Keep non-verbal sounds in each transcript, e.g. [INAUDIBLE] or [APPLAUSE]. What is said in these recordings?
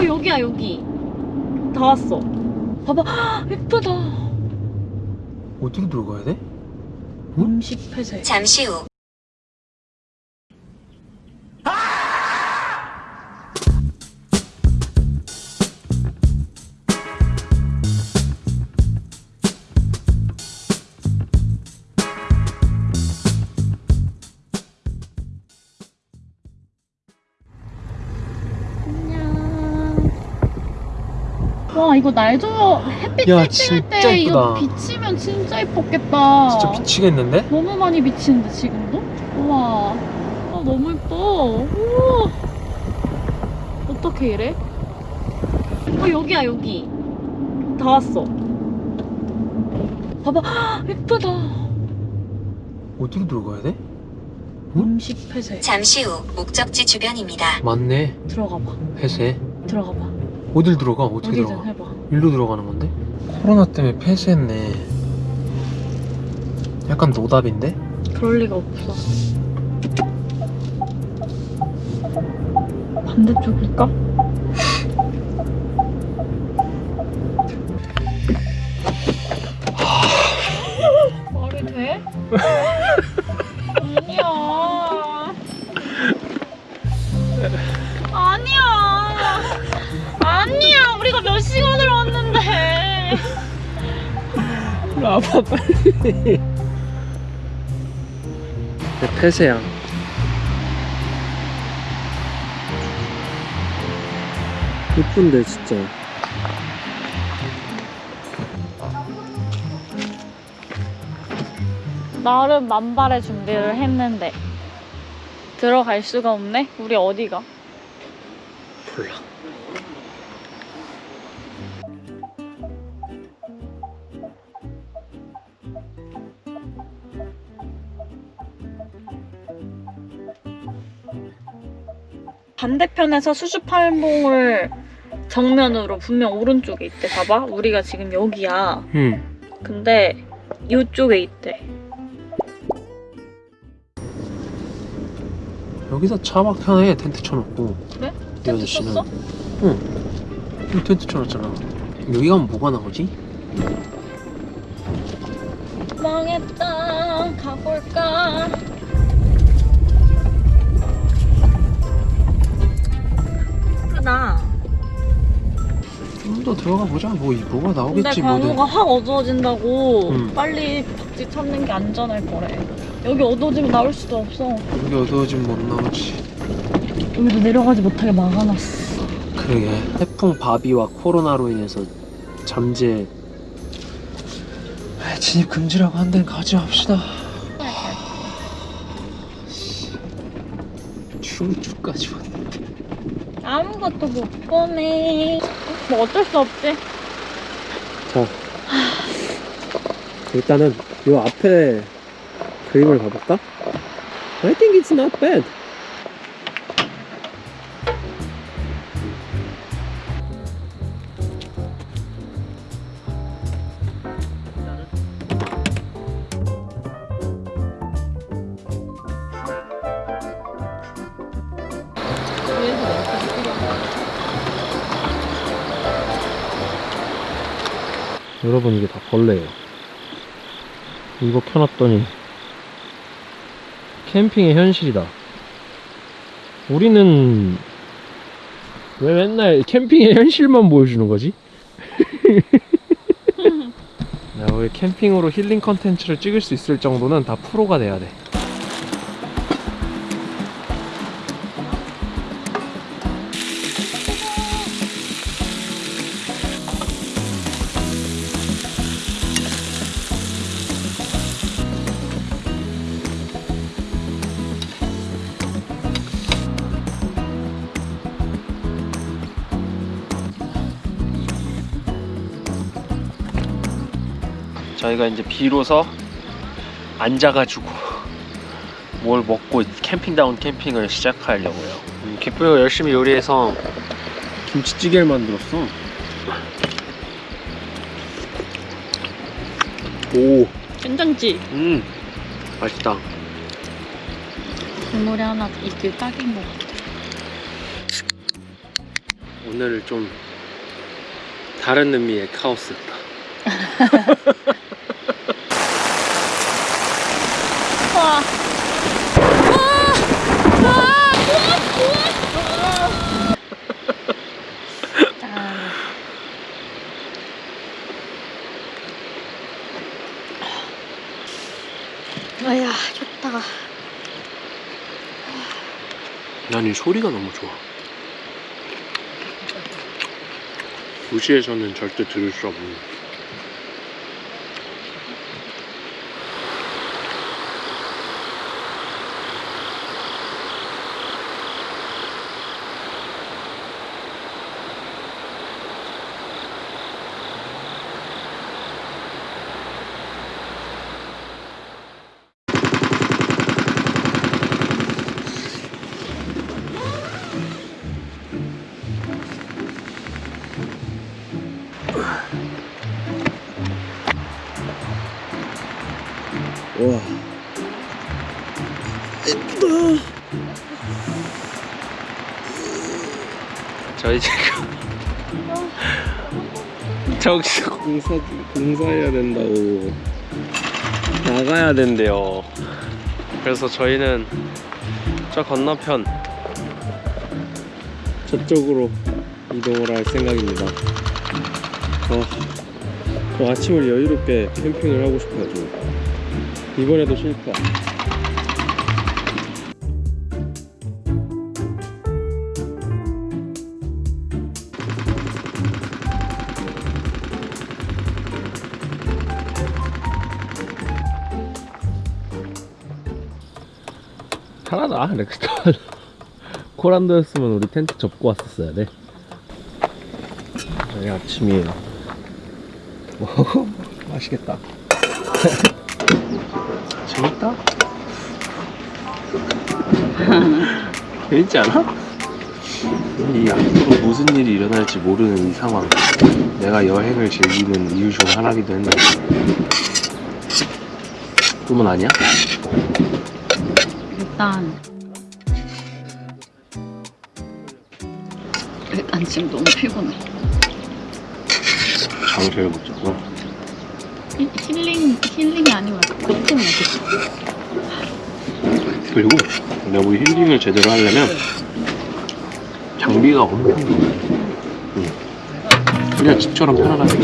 어 여기야 여기. 다 왔어. 봐봐. 예쁘다. 어디로 들어가야 돼? 음식 폐쇄 잠시 후 이거 날 좋아 햇빛 야, 쨍쨍할 진짜 때 이거 예쁘다. 비치면 진짜 예뻤겠다 진짜 미치겠는데? 너무 많이 비치는데 지금도? 우와 아, 너무 예뻐 우와 어떻게 이래? 어 여기야 여기 다 왔어 봐봐 예쁘다 어디로 들어가야 돼? 음식 폐쇄 잠시 후 목적지 주변입니다. 맞네 들어가봐 폐쇄 들어가봐 어딜 들어가? 어떻게 어디든 들어가? 해봐 일로 들어가는 건데? 코로나 때문에 폐쇄했네 약간 노답인데? 그럴 리가 없어 반대쪽일까? [LAUGHS] 말이 돼? [LAUGHS] 아니야 아니야 아빠 빨리 내 폐쇄야 예쁜데 진짜 나름 만발의 준비를 했는데 들어갈 수가 없네? 우리 어디가? 몰라 반대편에서 수주팔봉을 정면으로 분명 오른쪽에 있대. 봐봐. 우리가 지금 여기야. 응 근데 이쪽에 있대. 여기다 차박 편해 텐트 쳐놓고 그래? 이 텐트 아저씨는. 쳤어? 여기 텐트 쳐놨잖아. 여기 가면 뭐가 나오지? 망했다. 가볼까 좀 더 들어가 보자. 뭐 이- 뭐가 근데 나오겠지 뭐든. 강우가 확 어두워진다고 음. 빨리 박쥐 찾는 게 안전할 거래. 여기 어두워지면 나올 수도 없어. 여기 어두워지면 못 나오지. 여기도 내려가지 못하게 막아놨어. 그러게. 태풍 바비와 코로나로 인해서 잠재. 아, 진입 금지라고 한 데는 가지 맙시다. 충주까지 왔네 아무것도 못 보네 뭐 어쩔 수 없지. 자 일단은 요 앞에 그림을 봐볼까? I think it's not bad 여러분 이게 다 벌레예요. 이거 켜놨더니 캠핑의 현실이다. 우리는 왜 맨날 캠핑의 현실만 보여주는 거지? [LAUGHS] 야, 우리 캠핑으로 힐링 컨텐츠를 찍을 수 있을 정도는 다 프로가 돼야 돼 저희가 이제 비로소 앉아가지고 뭘 먹고 캠핑다운 캠핑을 시작하려고요. 음, 기쁘이가 열심히 요리해서 김치찌개를 만들었어. 오, 괜찮지? 음, 맛있다. 국물이 하나 있길 딱인 것 같아 오늘 좀 다른 의미의 카오스였다. 와. 아야 좋다. 난 이 소리가 너무 좋아. 도시에서는 절대 들을 수 없는. 와. 예쁘다. 저희 지금 [LAUGHS] 저기서 공사 공사해야 된다고 나가야 된대요. 그래서 저희는 저 건너편 저쪽으로 이동을 할 생각입니다. 아, 저 아침을 여유롭게 캠핑을 하고 싶어가지고 이번에도 실패. 편하다 렉스턴. [LAUGHS] 코란도였으면 우리 텐트 접고 왔었어야 돼. 아침이에요. 오, [LAUGHS] 맛있겠다 [LAUGHS] 재밌다 [LAUGHS] 재밌지 않아? 이 앞으로 무슨 일이 일어날지 모르는 이 상황 내가 여행을 즐기는 이유 중 하나기도 했는데 꿈은 아니야? 일단 일단 지금 너무 피곤해. 잤어 힐, 힐링 힐링이 아니면 고통이야. 그리고 내가 우리 힐링을 제대로 하려면 장비가 엄청 많아 응. 그냥 집처럼 편안하게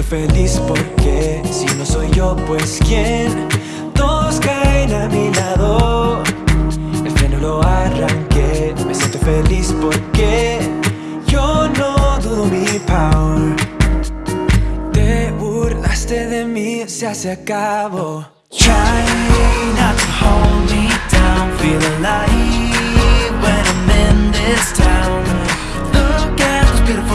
Siento feliz porque si no soy yo, pues quién. Todos caen a mi lado. El freno lo arranqué. Me siento feliz porque yo no dudo mi power. Te burlaste de mí, se hace acabó. Try not to hold me down. Feel alive when I'm in this town.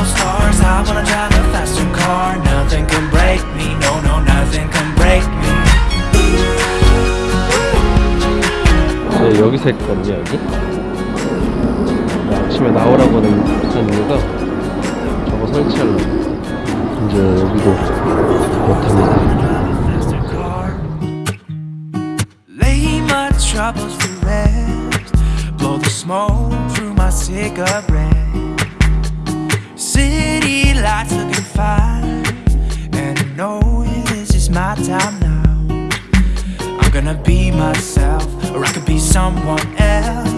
Stars. I wanna drive a faster car. Nothing can break me. No, no, nothing can break me. 저 여기서 했거든요 여기 아침에 나오라고 한 이유가 저거 설치하려고 이제 여기도 못합니다 troubles to rest. Blow the smoke through my cigarette. Time now. I'm gonna be myself, or I could be someone else.